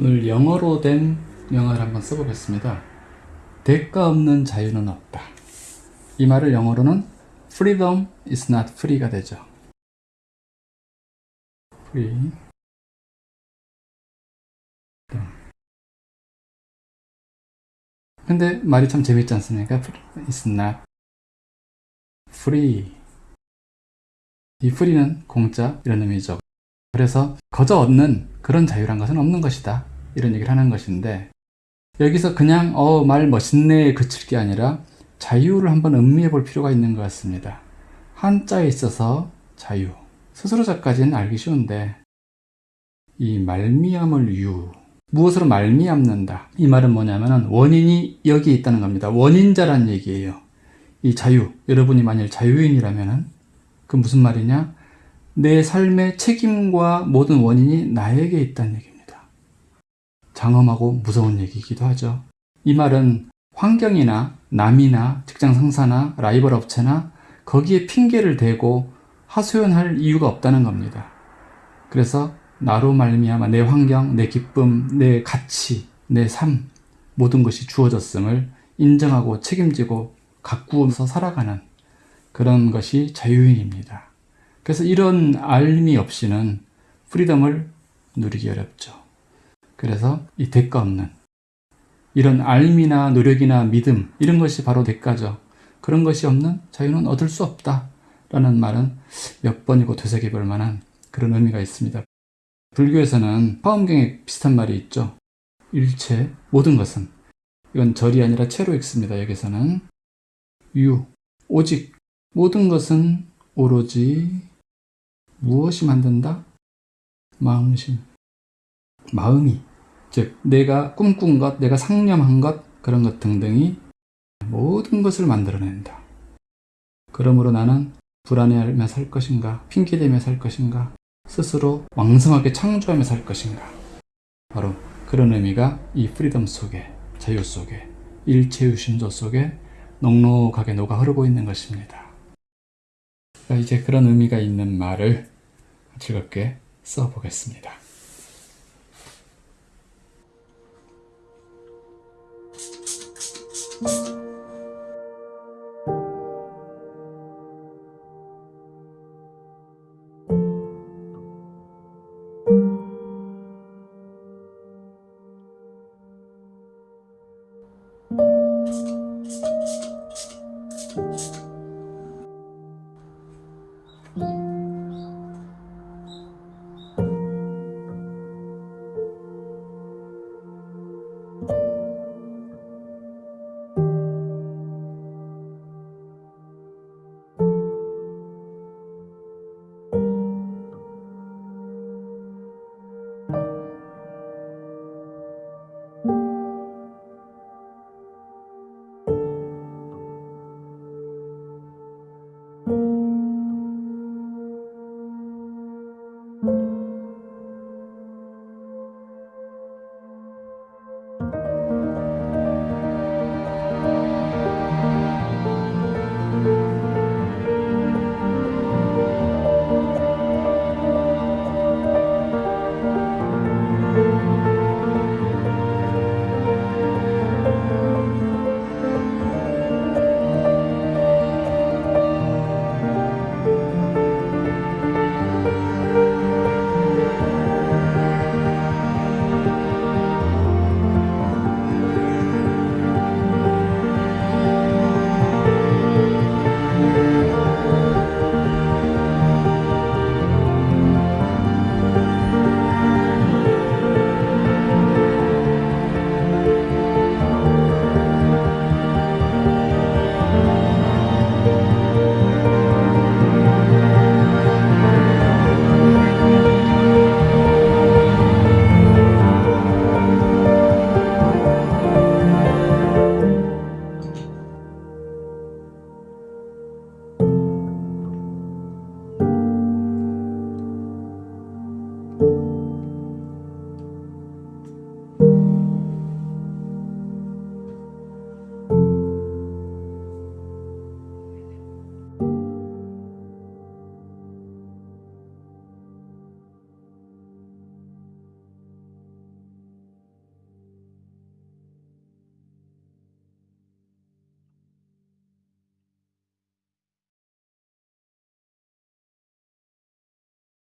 오늘 영어로 된 명언을 한번 써보겠습니다. 대가 없는 자유는 없다. 이 말을 영어로는 freedom is not free가 되죠. free. 근데 말이 참 재밌지 않습니까? is not free. 이 free는 공짜 이런 의미죠. 그래서 거저 얻는 그런 자유란 것은 없는 것이다. 이런 얘기를 하는 것인데 여기서 그냥 어 말 멋있네 그칠 게 아니라 자유를 한번 음미해 볼 필요가 있는 것 같습니다. 한자에 있어서 자유. 스스로 자까지는 알기 쉬운데 이 말미암을 유 무엇으로 말미암는다 이 말은 뭐냐면 원인이 여기 있다는 겁니다. 원인자란 얘기예요. 이 자유 여러분이 만일 자유인이라면 그 무슨 말이냐 내 삶의 책임과 모든 원인이 나에게 있다는 얘기입니다. 장엄하고 무서운 얘기이기도 하죠. 이 말은 환경이나 남이나 직장 상사나 라이벌 업체나 거기에 핑계를 대고 하소연할 이유가 없다는 겁니다. 그래서 나로 말미암아 내 환경, 내 기쁨, 내 가치, 내 삶 모든 것이 주어졌음을 인정하고 책임지고 가꾸어서 살아가는 그런 것이 자유인입니다. 그래서 이런 알미 없이는 프리덤을 누리기 어렵죠. 그래서 이 대가 없는 이런 알미나 노력이나 믿음 이런 것이 바로 대가죠. 그런 것이 없는 자유는 얻을 수 없다 라는 말은 몇 번이고 되새겨 볼 만한 그런 의미가 있습니다. 불교에서는 화엄경에 비슷한 말이 있죠. 일체 모든 것은 이건 절이 아니라 채로 읽습니다. 여기서는 유 오직 모든 것은 오로지 무엇이 만든다? 마음심 마음이 즉 내가 꿈꾼 것, 내가 상념한 것 그런 것 등등이 모든 것을 만들어낸다. 그러므로 나는 불안해하며 살 것인가, 핑계대며 살 것인가, 스스로 왕성하게 창조하며 살 것인가. 바로 그런 의미가 이 freedom 속에, 자유 속에, 일체유심조 속에 넉넉하게 녹아 흐르고 있는 것입니다. 이제 그런 의미가 있는 말을 즐겁게 써보겠습니다.